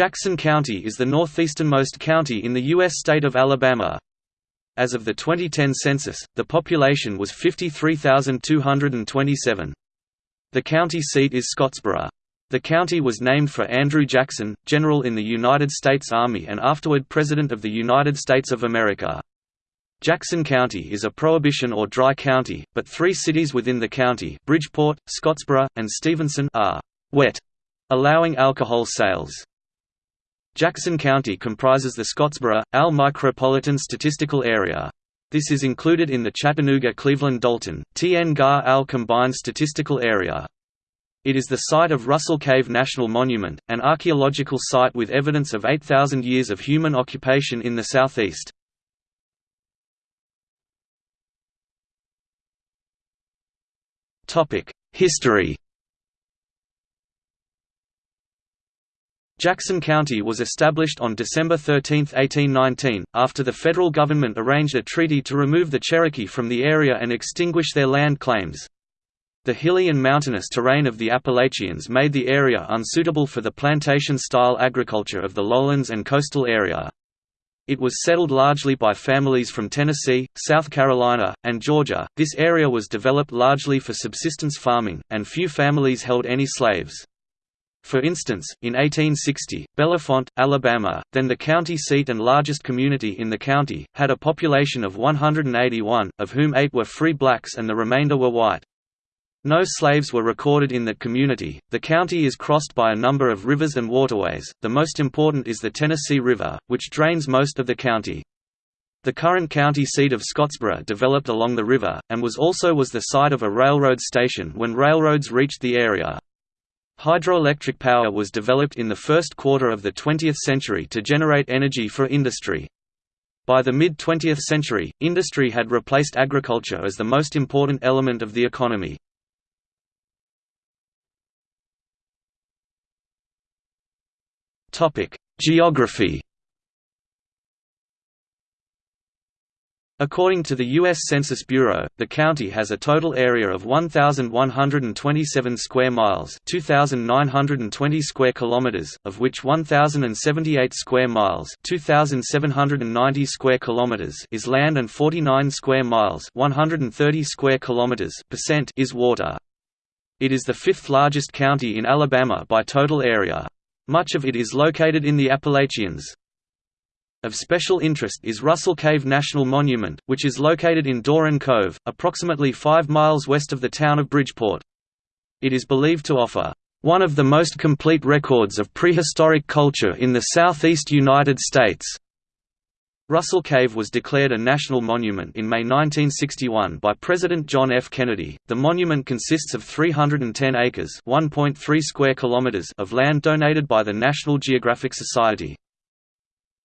Jackson County is the northeasternmost county in the U.S. state of Alabama. As of the 2010 census, the population was 53,227. The county seat is Scottsboro. The county was named for Andrew Jackson, general in the United States Army and afterward President of the United States of America. Jackson County is a prohibition or dry county, but three cities within the county Bridgeport, Scottsboro, and Stevenson are «wet», allowing alcohol sales. Jackson County comprises the Scottsboro, AL Micropolitan Statistical Area. This is included in the Chattanooga-Cleveland-Dalton, TN-GAR AL Combined Statistical Area. It is the site of Russell Cave National Monument, an archaeological site with evidence of 8,000 years of human occupation in the southeast. History Jackson County was established on December 13, 1819, after the federal government arranged a treaty to remove the Cherokee from the area and extinguish their land claims. The hilly and mountainous terrain of the Appalachians made the area unsuitable for the plantation-style agriculture of the lowlands and coastal area. It was settled largely by families from Tennessee, South Carolina, and Georgia. This area was developed largely for subsistence farming, and few families held any slaves. For instance, in 1860, Bellefonte, Alabama, then the county seat and largest community in the county, had a population of 181, of whom eight were free blacks and the remainder were white. No slaves were recorded in that community. The county is crossed by a number of rivers and waterways, the most important is the Tennessee River, which drains most of the county. The current county seat of Scottsboro developed along the river, and was also was the site of a railroad station when railroads reached the area. Hydroelectric power was developed in the first quarter of the 20th century to generate energy for industry. By the mid-20th century, industry had replaced agriculture as the most important element of the economy. Geography According to the U.S. Census Bureau, the county has a total area of 1,127 square miles 2,920 square kilometers, of which 1,078 square miles 2,790 square kilometers is land and 49 square miles 130 square kilometers percent is water. It is the fifth largest county in Alabama by total area. Much of it is located in the Appalachians. Of special interest is Russell Cave National Monument, which is located in Doran Cove, approximately 5 miles west of the town of Bridgeport. It is believed to offer one of the most complete records of prehistoric culture in the southeast United States. Russell Cave was declared a national monument in May 1961 by President John F. Kennedy. The monument consists of 310 acres (1.3 square kilometers) of land donated by the National Geographic Society.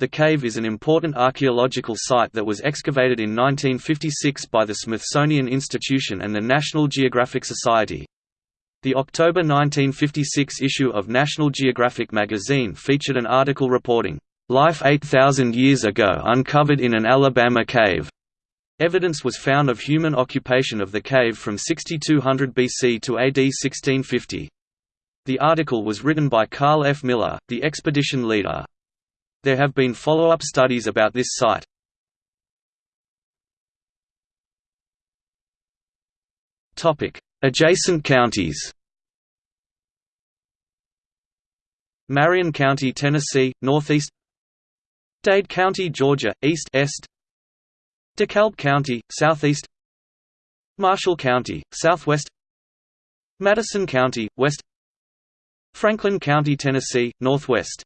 The cave is an important archaeological site that was excavated in 1956 by the Smithsonian Institution and the National Geographic Society. The October 1956 issue of National Geographic magazine featured an article reporting, "...life 8,000 years ago uncovered in an Alabama cave." Evidence was found of human occupation of the cave from 6200 BC to AD 1650. The article was written by Carl F. Miller, the expedition leader. There have been follow-up studies about this site. Adjacent counties. Marion County, Tennessee, northeast. Dade County, Georgia, east est. DeKalb County, southeast. Marshall County, southwest. Madison County, west. Franklin County, Tennessee, northwest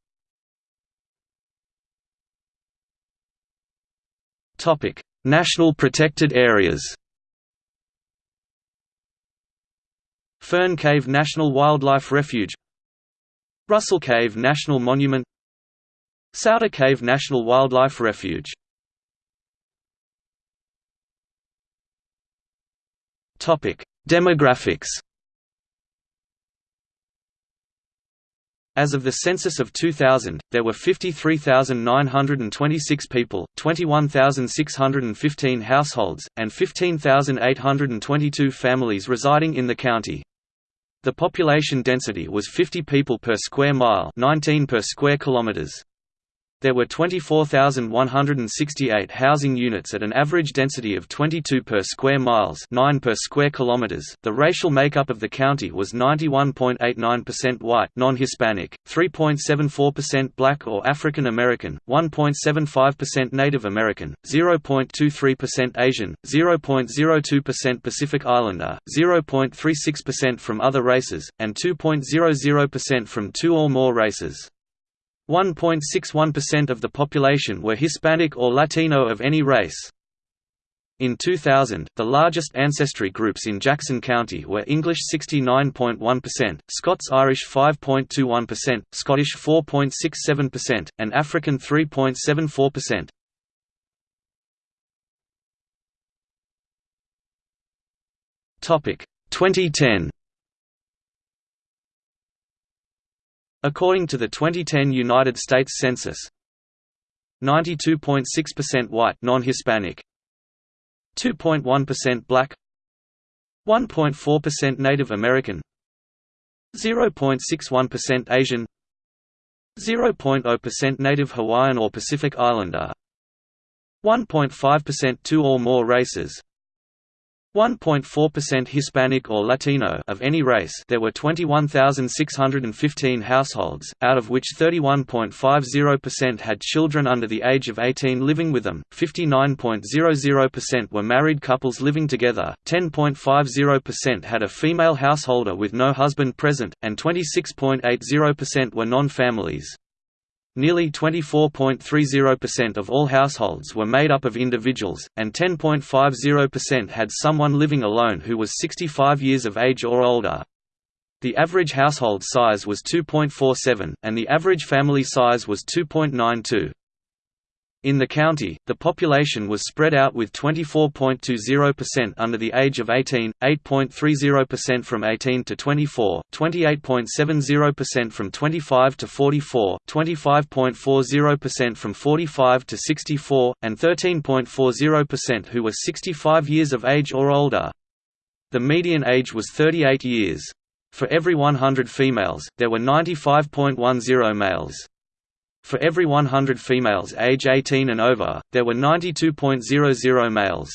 Topic: National protected areas. Fern Cave National Wildlife Refuge Russell Cave National Monument Sauta Cave National Wildlife Refuge Demographics As of the census of 2000, there were 53,926 people, 21,615 households, and 15,822 families residing in the county. The population density was 50 people per square mile 19 per square kilometers. There were 24,168 housing units at an average density of 22 per square miles 9 per square kilometers. The racial makeup of the county was 91.89% white non-Hispanic, 3.74% black or African American, 1.75% Native American, 0.23% Asian, 0.02% Pacific Islander, 0.36% from other races, and 2.00% from two or more races. 1.61% of the population were Hispanic or Latino of any race. In 2000, the largest ancestry groups in Jackson County were English 69.1%, Scots-Irish 5.21%, Scottish 4.67%, and African 3.74%. Topic 2010 According to the 2010 United States Census, 92.6% white non-Hispanic, 2.1% black, 1.4% Native American, 0.61% Asian, 0.0% Native Hawaiian or Pacific Islander, 1.5% two or more races, 1.4% Hispanic or Latino of any race there were 21,615 households, out of which 31.50% had children under the age of 18 living with them, 59.00% were married couples living together, 10.50% had a female householder with no husband present, and 26.80% were non-families. Nearly 24.30% of all households were made up of individuals, and 10.50% had someone living alone who was 65 years of age or older. The average household size was 2.47, and the average family size was 2.92. In the county, the population was spread out with 24.20% under the age of 18, 8.30% from 18 to 24, 28.70% from 25 to 44, 25.40% from 45 to 64, and 13.40% who were 65 years of age or older. The median age was 38 years. For every 100 females, there were 95.10 males. For every 100 females age 18 and over, there were 92.00 males.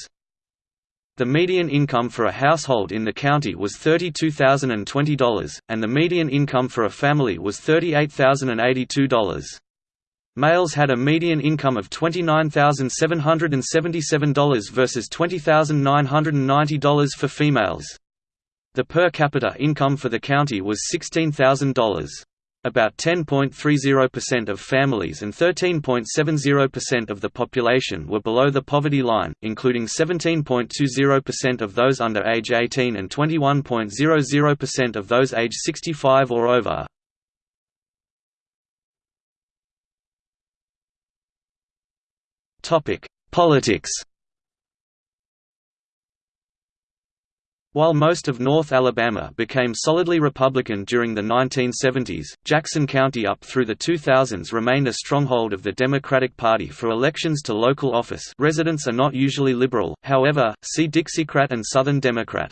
The median income for a household in the county was $32,020, and the median income for a family was $38,082. Males had a median income of $29,777 versus $20,990 for females. The per capita income for the county was $16,000. About 10.30% of families and 13.70% of the population were below the poverty line, including 17.20% of those under age 18 and 21.00% of those age 65 or over. Politics While most of North Alabama became solidly Republican during the 1970s, Jackson County up through the 2000s remained a stronghold of the Democratic Party for elections to local office residents are not usually liberal, however, see Dixiecrat and Southern Democrat.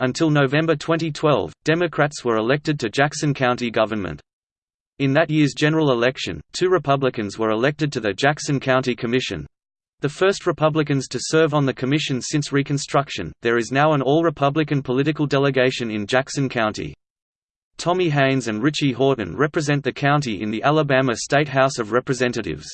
Until November 2012, Democrats were elected to Jackson County government. In that year's general election, two Republicans were elected to the Jackson County Commission, the first Republicans to serve on the commission since Reconstruction, there is now an all-Republican political delegation in Jackson County. Tommy Hanes and Richie Whorton represent the county in the Alabama State House of Representatives.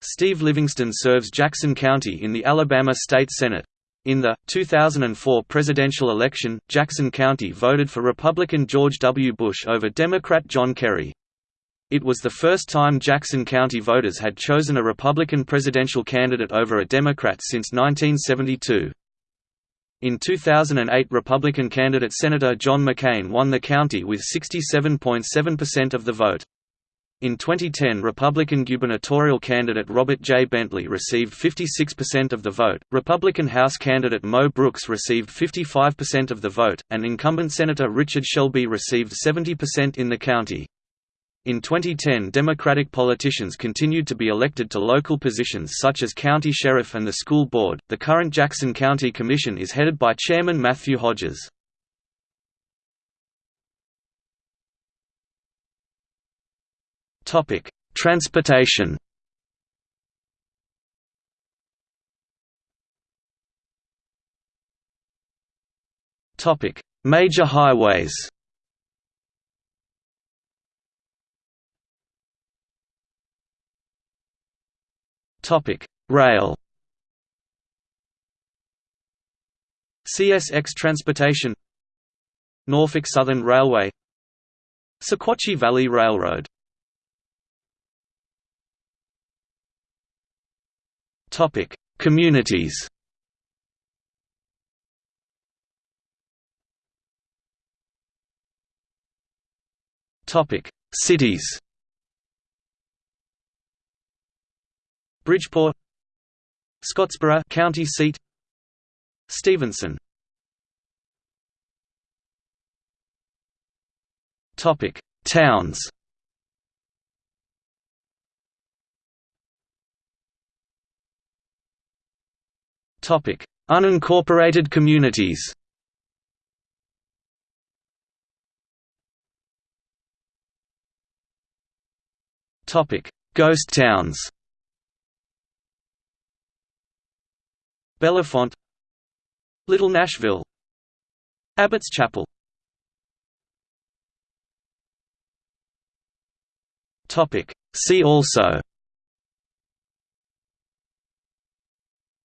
Steve Livingston serves Jackson County in the Alabama State Senate. In the 2004 presidential election, Jackson County voted for Republican George W. Bush over Democrat John Kerry. It was the first time Jackson County voters had chosen a Republican presidential candidate over a Democrat since 1972. In 2008 Republican candidate Senator John McCain won the county with 67.7% of the vote. In 2010 Republican gubernatorial candidate Robert J. Bentley received 56% of the vote, Republican House candidate Mo Brooks received 55% of the vote, and incumbent Senator Richard Shelby received 70% in the county. In 2010 Democratic politicians continued to be elected to local positions such as county sheriff and the school board. The current Jackson County Commission is headed by Chairman Matthew Hodges. Topic: Transportation. Topic: Major highways. Topic: Rail. CSX Transportation Norfolk Southern Railway Sequatchie Valley Railroad Topic: Communities. Topic: Cities. Bridgeport, Scottsboro, county seat. Stevenson. Topic: Towns. Topic: Unincorporated communities. Topic: Ghost towns. Bellefonte, Little Nashville, Abbott's Chapel. See also.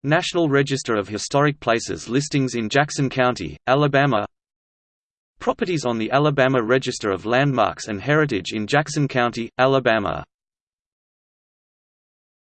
National Register of Historic Places listings in Jackson County, Alabama Properties on the Alabama Register of Landmarks and Heritage in Jackson County, Alabama